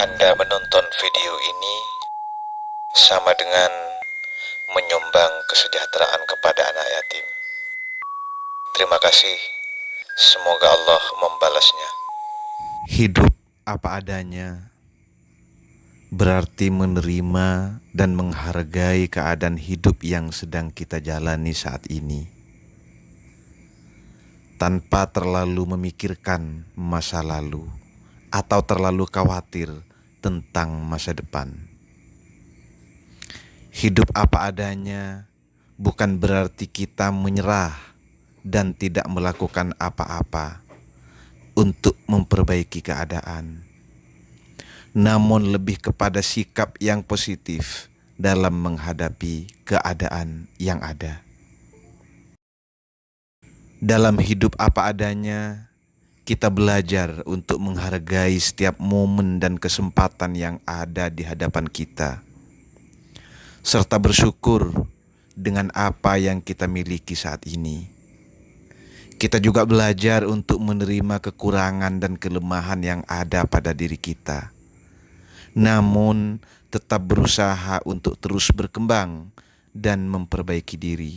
Anda menonton video ini sama dengan menyumbang kesejahteraan kepada anak yatim. Terima kasih. Semoga Allah membalasnya. Hidup apa adanya berarti menerima dan menghargai keadaan hidup yang sedang kita jalani saat ini, tanpa terlalu memikirkan masa lalu atau terlalu khawatir tentang masa depan. Hidup apa adanya bukan berarti kita menyerah dan tidak melakukan apa-apa untuk memperbaiki keadaan namun lebih kepada sikap yang positif dalam menghadapi keadaan yang ada. Dalam hidup apa adanya, kita belajar untuk menghargai setiap momen dan kesempatan yang ada di hadapan kita, serta bersyukur dengan apa yang kita miliki saat ini. Kita juga belajar untuk menerima kekurangan dan kelemahan yang ada pada diri kita namun tetap berusaha untuk terus berkembang dan memperbaiki diri.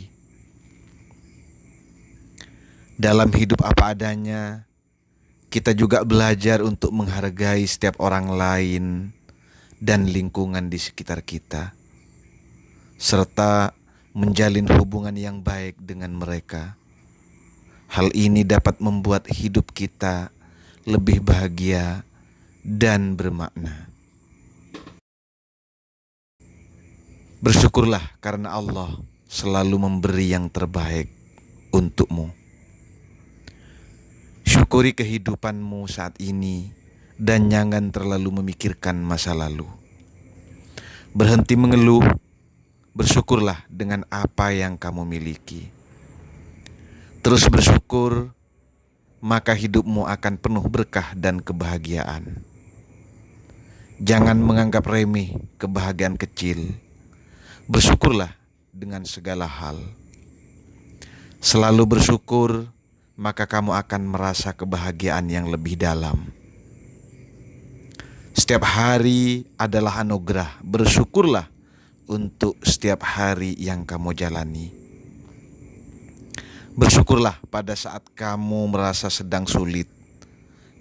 Dalam hidup apa adanya, kita juga belajar untuk menghargai setiap orang lain dan lingkungan di sekitar kita, serta menjalin hubungan yang baik dengan mereka. Hal ini dapat membuat hidup kita lebih bahagia dan bermakna. Bersyukurlah karena Allah selalu memberi yang terbaik untukmu. Syukuri kehidupanmu saat ini dan jangan terlalu memikirkan masa lalu. Berhenti mengeluh, bersyukurlah dengan apa yang kamu miliki. Terus bersyukur, maka hidupmu akan penuh berkah dan kebahagiaan. Jangan menganggap remeh kebahagiaan kecil Bersyukurlah dengan segala hal. Selalu bersyukur, maka kamu akan merasa kebahagiaan yang lebih dalam. Setiap hari adalah anugerah. Bersyukurlah untuk setiap hari yang kamu jalani. Bersyukurlah pada saat kamu merasa sedang sulit,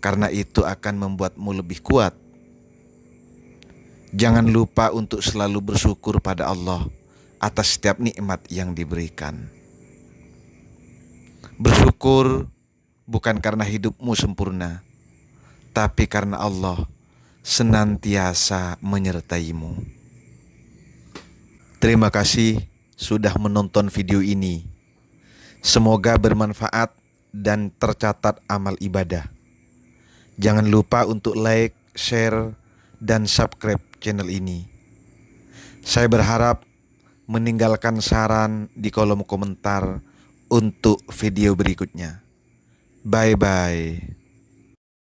karena itu akan membuatmu lebih kuat Jangan lupa untuk selalu bersyukur pada Allah atas setiap nikmat yang diberikan. Bersyukur bukan karena hidupmu sempurna, tapi karena Allah senantiasa menyertaimu. Terima kasih sudah menonton video ini. Semoga bermanfaat dan tercatat amal ibadah. Jangan lupa untuk like, share, dan subscribe channel ini. Saya berharap meninggalkan saran di kolom komentar untuk video berikutnya. Bye bye.